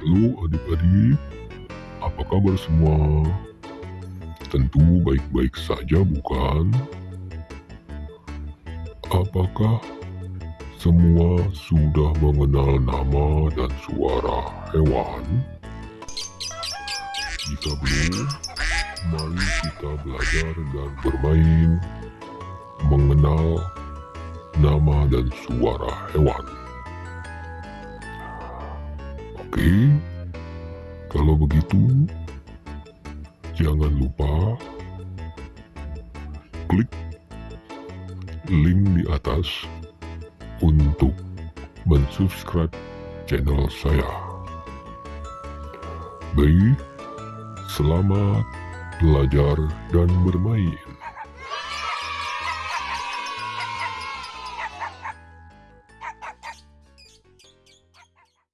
Halo adik-adik, apa kabar semua? Tentu baik-baik saja bukan? Apakah semua sudah mengenal nama dan suara hewan? Jika belum, mari kita belajar dan bermain mengenal nama dan suara hewan. Oke, kalau begitu, jangan lupa klik link di atas untuk mensubscribe channel saya. Baik, selamat belajar dan bermain.